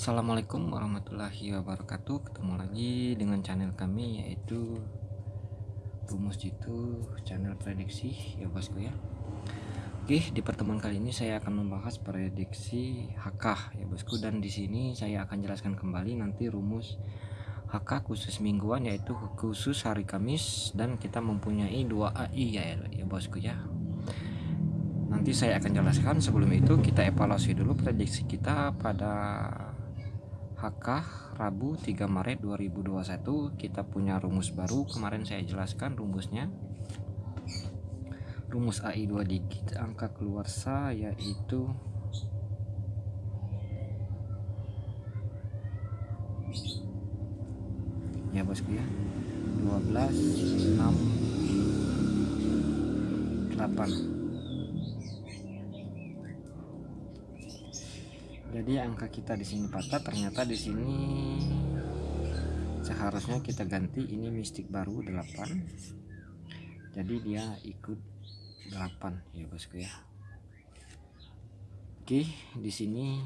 Assalamualaikum warahmatullahi wabarakatuh. Ketemu lagi dengan channel kami yaitu Rumus Jitu channel prediksi. Ya bosku ya. Oke di pertemuan kali ini saya akan membahas prediksi HK ya bosku. Dan di sini saya akan jelaskan kembali nanti rumus HK khusus mingguan yaitu khusus hari Kamis. Dan kita mempunyai dua AI ya, ya bosku ya. Nanti saya akan jelaskan. Sebelum itu kita evaluasi dulu prediksi kita pada HK Rabu 3 Maret 2021 kita punya rumus baru. Kemarin saya jelaskan rumusnya. Rumus AI 2 digit angka keluar sa yaitu ya bosku ya. 12 6 8 jadi angka kita di sini patah ternyata di sini seharusnya kita ganti. Ini mistik baru 8 jadi dia ikut 8 ya bosku ya. Oke di sini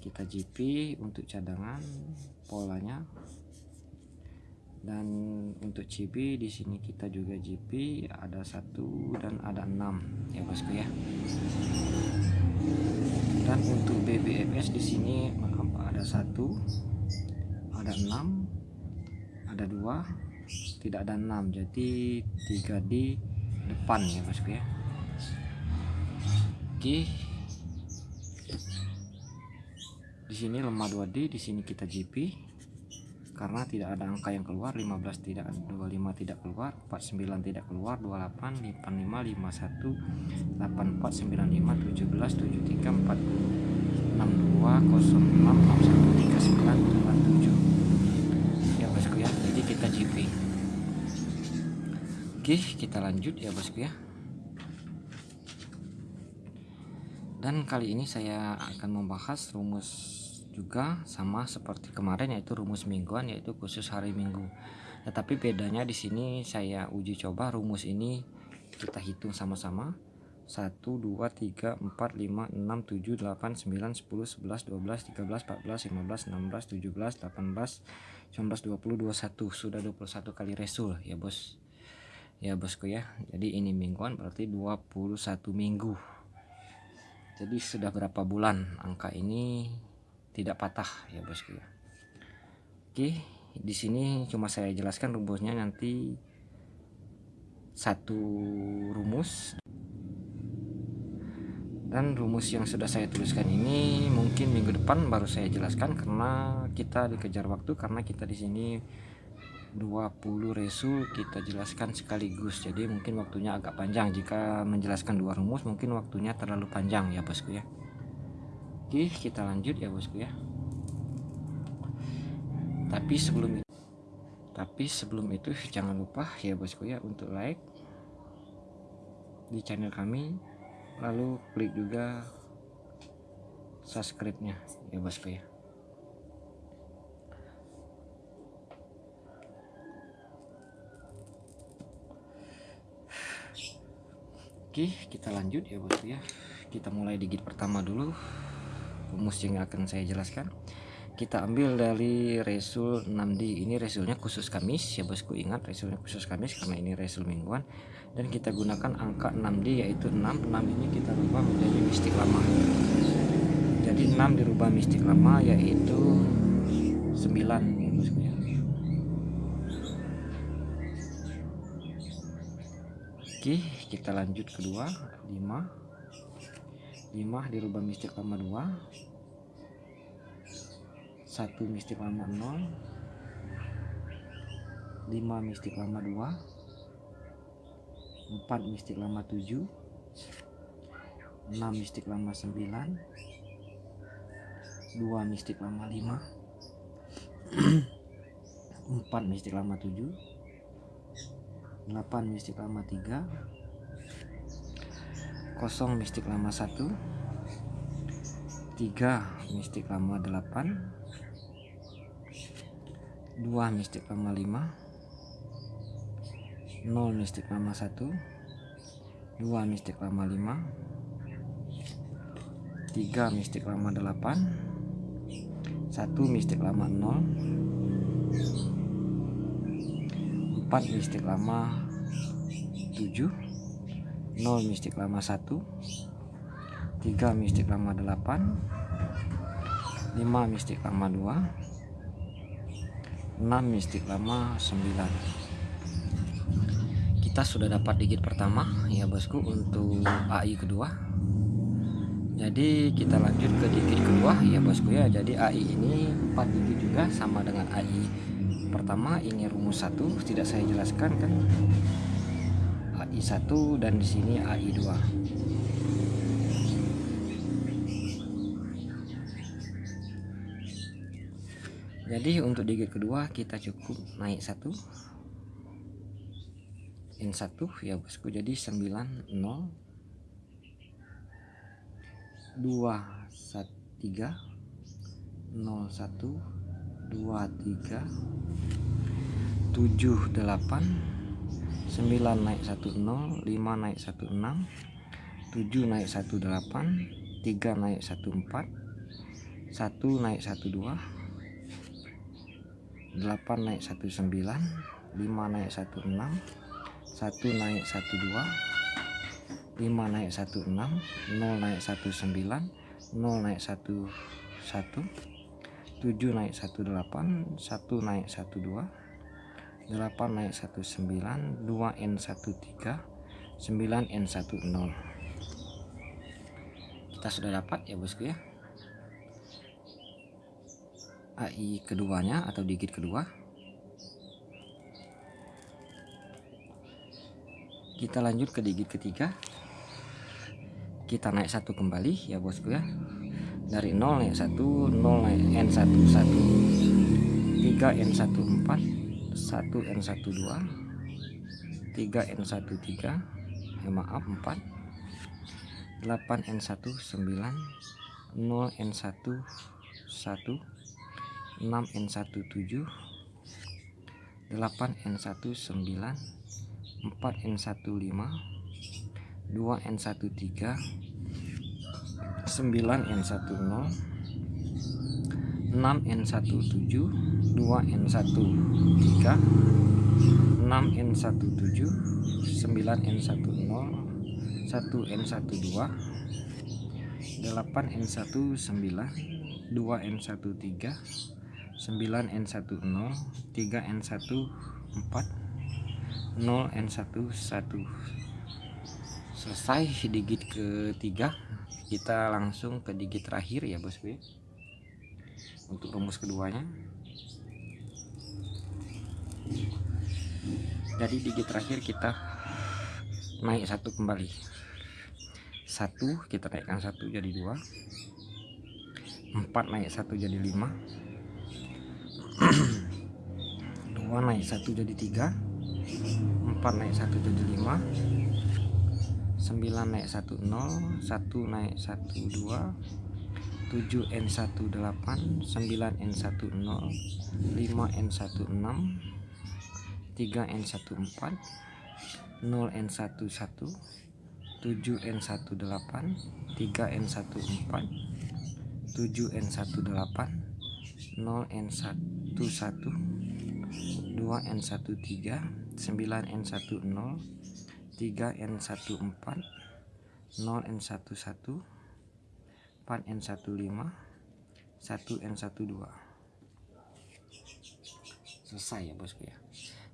kita GP untuk cadangan polanya. Dan untuk CB di sini kita juga GP ada satu dan ada enam ya bosku ya dan untuk BBMS di sini ada satu ada enam ada dua tidak ada enam. Jadi tiga di depan ya bosku ya. Oke. Di sini lemah 2D di sini kita GP karena tidak ada angka yang keluar 15 tidak 25 tidak keluar 49 tidak keluar 28 55 51 84 95 17 73 40 62 06 61 39 87 ya bosku ya. Jadi kita GP oke kita lanjut ya bosku ya. Dan kali ini saya akan membahas rumus juga sama seperti kemarin yaitu rumus mingguan yaitu khusus hari Minggu. Tetapi bedanya di sini saya uji coba rumus ini kita hitung sama-sama. 1 2 3 4 5 6 7 8 9 10 11 12 13 14 15 16 17 18 19 20 21 sudah 21 kali resul ya bos. Ya bosku ya. Jadi ini mingguan berarti 21 minggu. Jadi sudah berapa bulan angka ini tidak patah ya bosku ya oke di sini cuma saya jelaskan rumusnya nanti satu rumus. Dan rumus yang sudah saya tuliskan ini mungkin minggu depan baru saya jelaskan karena kita dikejar waktu karena kita di sini 20 resul kita jelaskan sekaligus. Jadi mungkin waktunya agak panjang. Jika menjelaskan dua rumus mungkin waktunya terlalu panjang ya bosku ya Oke kita lanjut ya bosku ya. Tapi sebelum itu tapi sebelum itu jangan lupa ya bosku ya untuk like di channel kami. Lalu klik juga subscribe nya ya bosku ya. Oke kita lanjut ya bosku ya. Kita mulai digit pertama dulu rumus yang akan saya jelaskan. Kita ambil dari resul 6D ini resulnya khusus Kamis ya bosku ingat resulnya khusus Kamis karena ini resul mingguan. Dan kita gunakan angka 6D yaitu 6 6 ini kita rubah menjadi mistik lama. Jadi 6 dirubah mistik lama yaitu 9 ya ya. Oke kita lanjut kedua. 5 5 dirubah mistik lama 2 1 mistik lama 0 5 mistik lama 2 4 mistik lama 7 6 mistik lama 9 2 mistik lama 5 4 mistik lama 7 8 mistik lama 3 kosong mistik lama 1 3 mistik lama 8 2 mistik lama 5 0 mistik lama 1 2 mistik lama 5 3 mistik lama 8 satu mistik lama 0 4 mistik lama 7 0 mistik lama 1 3 mistik lama 8 5 mistik lama 2 6 mistik lama 9 kita sudah dapat digit pertama ya bosku untuk AI kedua. Jadi kita lanjut ke digit kedua ya bosku ya. Jadi AI ini 4 digit juga sama dengan AI pertama ini rumus satu. Tidak saya jelaskan kan AI 1 dan di sini AI 2 jadi untuk digit kedua kita cukup naik satu N1 ya bosku. Jadi 90 2 1 3 01 dua tiga tujuh delapan sembilan naik satu nol lima naik satu enam tujuh naik satu delapan tiga naik satu empat satu naik satu dua delapan naik satu sembilan lima naik satu enam satu naik satu dua lima naik satu enam nol naik satu sembilan nol naik satu satu 7 naik 18 1 naik 12 8 naik 19 2 N 13 9 N 10 kita sudah dapat ya bosku ya? AI keduanya atau digit kedua? Kita lanjut ke digit ketiga. Kita naik satu kembali ya bosku ya? Dari 0 naik 1 0 naik N11 3 N14 1 N12 3 N13 ya maaf 4 8 N19 0 N11 6 N17 8 N19 4 N15 2 N13 9N10 6N17 2N13 6N17 9N10 1N12 8N19 2N13 9N10 3N14 0N11 selesai digit ketiga kita langsung ke digit terakhir ya bosku ya untuk rumus keduanya. Jadi digit terakhir kita naik satu kembali. Satu kita naikkan satu jadi dua. Empat naik satu jadi lima. Dua naik satu jadi tiga. Empat naik satu jadi lima. 9 naik 10 1 naik 12 7 N18 9 N10 5 N16 3 N14 0 N11 7 N18 3 N14 7 N18 0 N11 2 N13 9 N10 3N14 0N11 4N15 1N12 selesai ya bosku ya.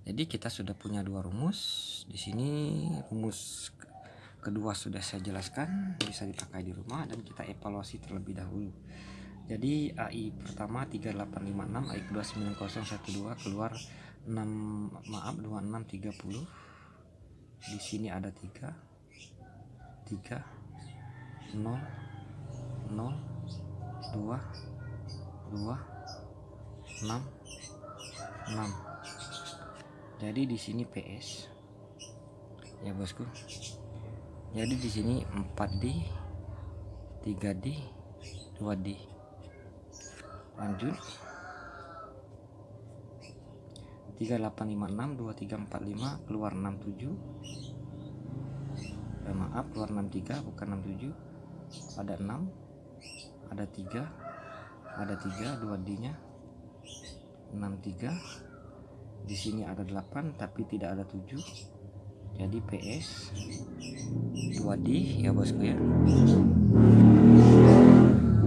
Jadi kita sudah punya dua rumus. Di sini rumus kedua sudah saya jelaskan bisa dipakai di rumah dan kita evaluasi terlebih dahulu. Jadi AI pertama 3856 AI kedua 9012 keluar 6 maaf 2630 di sini ada tiga tiga nol nol dua dua enam enam. Jadi di sini PS ya bosku. Jadi di sini 4D 3D 2D lanjut. 3856 2345 keluar 67 eh, maaf keluar 63 bukan 67 ada 6 ada 3 ada 3 2 D nya 63 di sini ada 8 tapi tidak ada 7 jadi PS 2D ya bosku ya.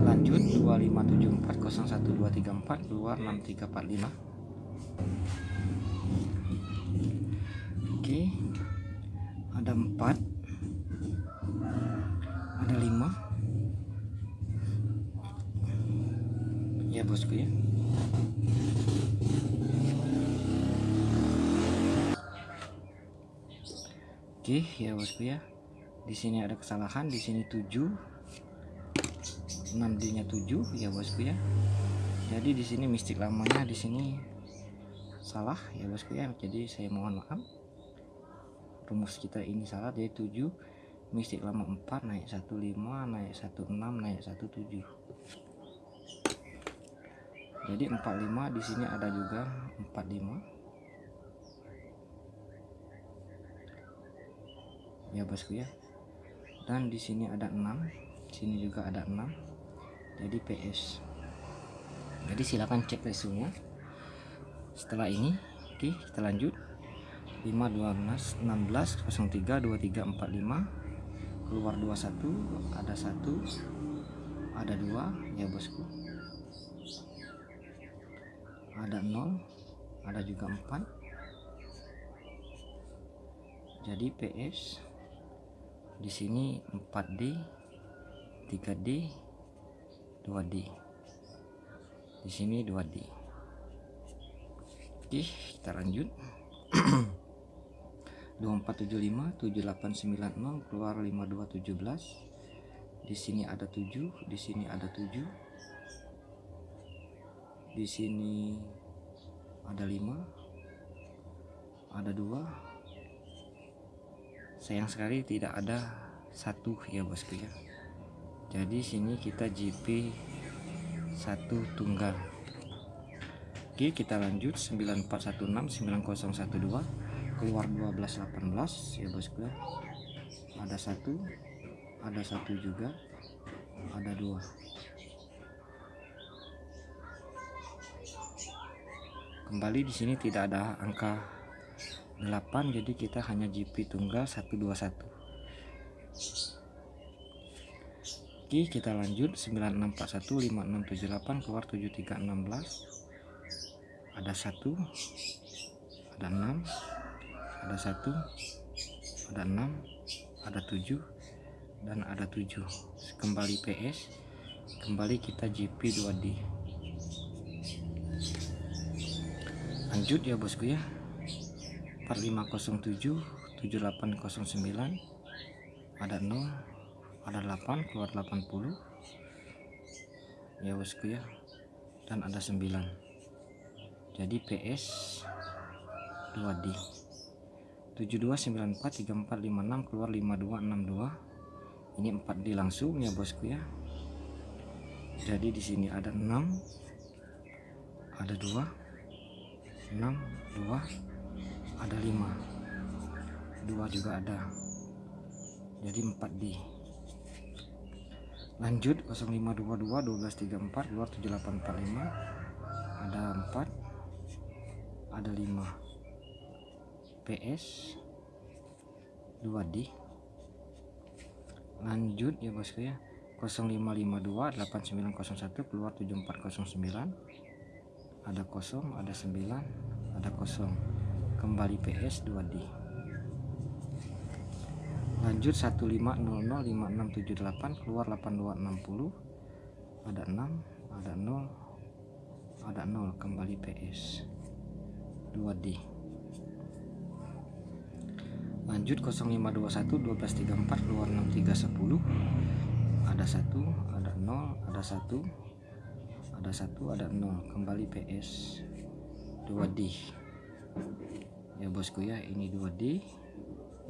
Lanjut 257401234 keluar 6345 oke ada 4 ada 5 ya bosku ya Oke ya bosku ya. Di sini ada kesalahan, di sini 7. 6D-nya 7 ya bosku ya. Jadi di sini mistik lamanya di sini salah ya bosku ya. Jadi saya mohon maaf. Rumus kita ini salah jadi 7 mistik lama 4 naik 15 naik 16 naik 17 jadi 45 di sini ada juga 45 ya bosku ya. Dan di sini ada 6 sini juga ada 6 jadi PS jadi silakan cek resunya setelah ini oke kita lanjut. 5 12 16 03 23 45 keluar 21 ada satu ada dua. Ya bosku ada 0 ada juga 4 jadi PS di sini 4D 3D 2D di sini 2D oke kita lanjut. 2475 7890 keluar 5217 di sini ada 7 di sini ada 7 di sini ada 5 ada 2 sayang sekali tidak ada satu ya bosku ya. Jadi sini kita GP satu tunggal. Oke kita lanjut. 9416 9012 keluar 12 18 ya bosku ya. Ada satu. Ada satu juga. Ada dua kembali di sini tidak ada angka 8 jadi kita hanya GP tunggal 121 Oke kita lanjut. 9641 5678 keluar 7316 ada satu ada 6 ada satu ada enam ada tujuh dan ada tujuh. Kembali PS kembali kita GP 2D lanjut ya bosku ya. 4507 7809 ada 0 ada 8 keluar 80 ya bosku ya. Dan ada 9 jadi PS 2D 72943456 keluar 5262 ini 4D langsung ya bosku ya. Jadi di sini ada 6 ada 2 6 2 ada 5 2 juga ada. Jadi 4D lanjut 0522 1234 keluar 7845 ada 4 ada 5 PS 2D lanjut ya bosku ya. 0552 8901 keluar 7409 ada kosong ada 9 ada kosong. Kembali PS 2D lanjut 15005678 keluar 8260 ada 6 ada 0 ada 0 kembali PS 2D lanjut 0521 1234 keluar 6310 ada satu ada 0 ada satu ada satu ada 0 kembali PS 2D ya bosku ya ini 2D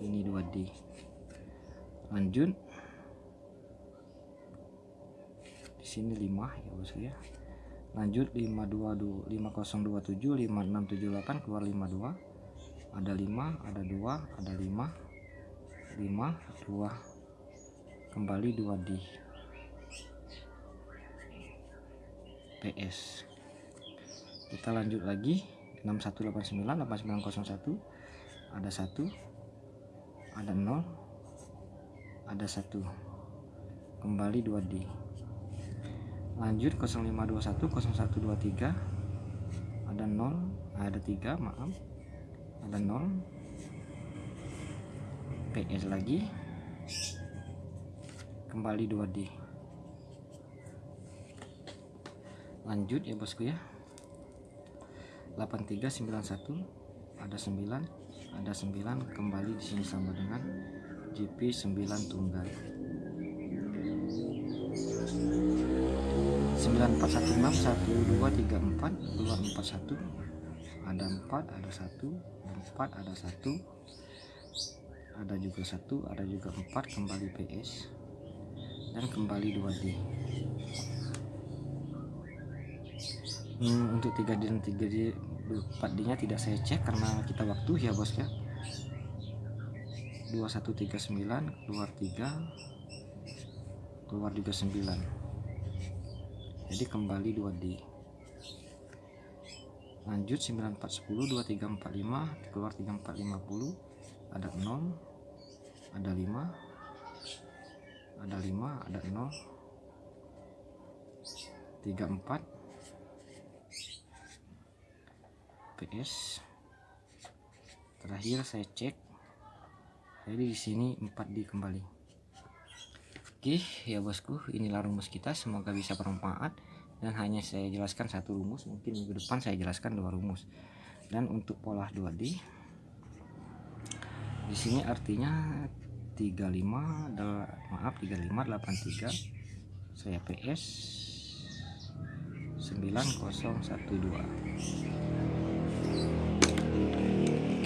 ini 2D lanjut. Di sini 5 ya bosku ya. Lanjut 522 5027 5678 keluar 52 ada 5 ada 2 ada 5 5 2 kembali 2D PS kita lanjut lagi. 6189 8901 ada satu. Ada 0 ada satu. Kembali 2D lanjut 0521 0123 ada 0 ada 3 maaf. Ada 0 PS lagi. Kembali 2D lanjut ya bosku ya. 8391 ada 9 ada 9 kembali di sini sama dengan GP 9 tunggal. 9416 1234 241 ada 4 ada 1 4 ada 1 ada juga 1 ada juga 4 kembali PS dan kembali 2D hmm, untuk 3D dan 3D 4D nya tidak saya cek karena kita waktu ya bos ya. 2139 keluar 3 keluar juga 9 jadi kembali 2D lanjut 9410 2345 keluar 3450 ada 0 ada 5 ada 5 ada 0 34 PS terakhir saya cek. Jadi di sini 4D kembali. Oke ya bosku inilah rumus kita. Semoga bisa bermanfaat. Dan hanya saya jelaskan satu rumus mungkin minggu depan saya jelaskan dua rumus. Dan untuk pola 2D di sini artinya 35 maaf 3583 saya PS 9012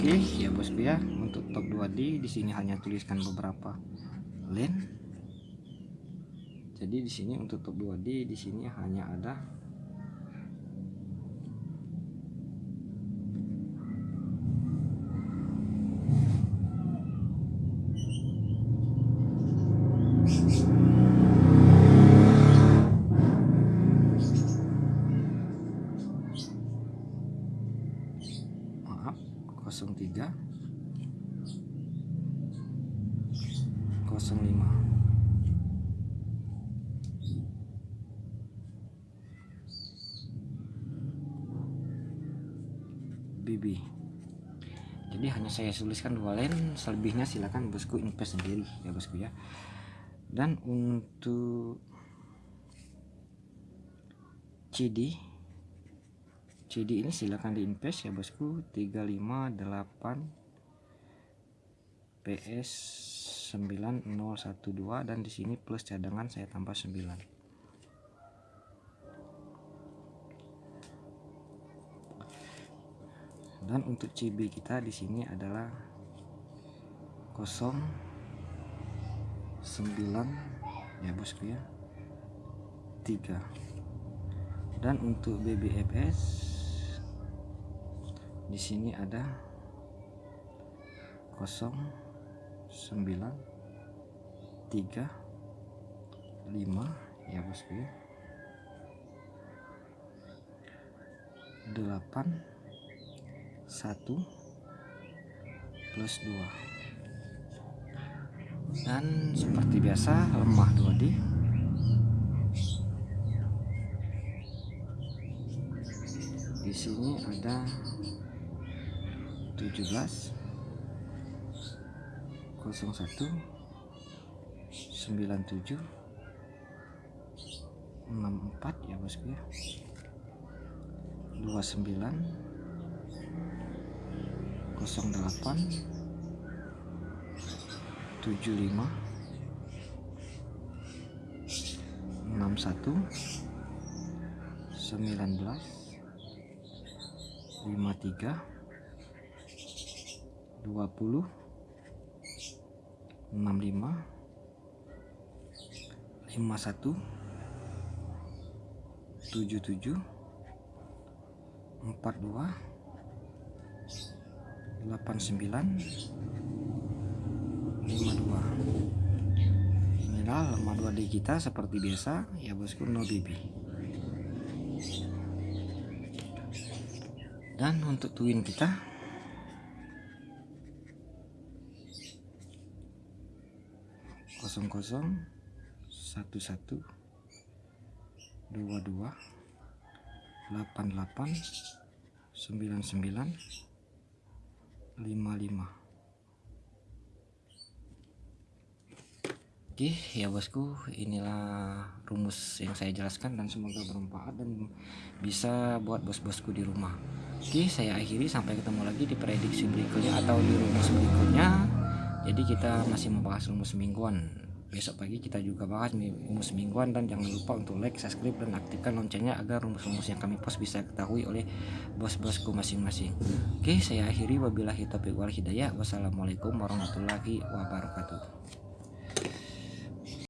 Oke ya bosku ya untuk top 2D di sini hanya tuliskan beberapa lane. Jadi di sini untuk top 2D di sini hanya ada BB jadi hanya saya tuliskan dua line selebihnya silakan bosku invest sendiri ya bosku ya. Dan untuk CD CD ini silakan diinvest ya bosku. 358 PS 9012 dan di sini plus cadangan saya tambah 9 dan untuk CB kita di sini adalah 09 ya bosku ya 3 dan untuk BBFS di sini ada 09 3 5 ya bosku ya 8 1 plus 2 dan seperti biasa lemah 2D di. Sini ada 17 01 97 64 ya bosku ya. 29 08 75 61 19 53 20 65 51 77 42 89 52 inilah lemah 2D kita seperti biasa ya bosku no BB dan untuk twin kita kosong kosong satu satu dua dua delapan delapan sembilan sembilan lima lima. Oke ya bosku inilah rumus yang saya jelaskan dan semoga bermanfaat dan bisa buat bos-bosku di rumah. Oke saya akhiri sampai ketemu lagi di prediksi berikutnya atau di rumus berikutnya. Jadi kita masih membahas rumus mingguan besok pagi kita juga bahas rumus mingguan dan jangan lupa untuk like subscribe dan aktifkan loncengnya agar rumus-rumus yang kami post bisa ketahui oleh bos-bosku masing-masing. Oke saya akhiri. Wabillahi taufiq wal hidayah. Wassalamualaikum warahmatullahi wabarakatuh